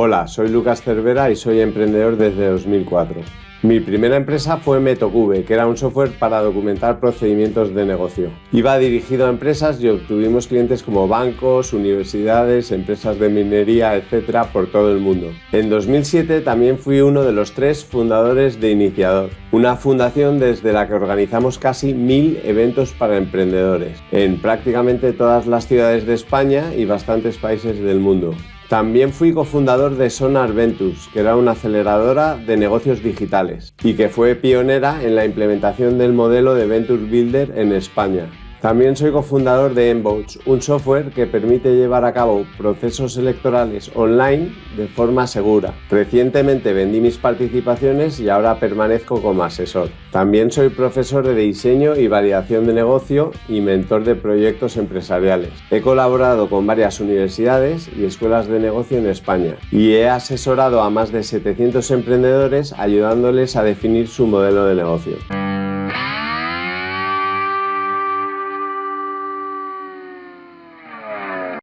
Hola, soy Lucas Cervera y soy emprendedor desde 2004. Mi primera empresa fue Metocube, que era un software para documentar procedimientos de negocio. Iba dirigido a empresas y obtuvimos clientes como bancos, universidades, empresas de minería, etc. por todo el mundo. En 2007 también fui uno de los tres fundadores de Iniciador, una fundación desde la que organizamos casi mil eventos para emprendedores en prácticamente todas las ciudades de España y bastantes países del mundo. También fui cofundador de Sonar Ventus, que era una aceleradora de negocios digitales y que fue pionera en la implementación del modelo de Venture Builder en España. También soy cofundador de Envotes, un software que permite llevar a cabo procesos electorales online de forma segura. Recientemente vendí mis participaciones y ahora permanezco como asesor. También soy profesor de diseño y validación de negocio y mentor de proyectos empresariales. He colaborado con varias universidades y escuelas de negocio en España y he asesorado a más de 700 emprendedores ayudándoles a definir su modelo de negocio.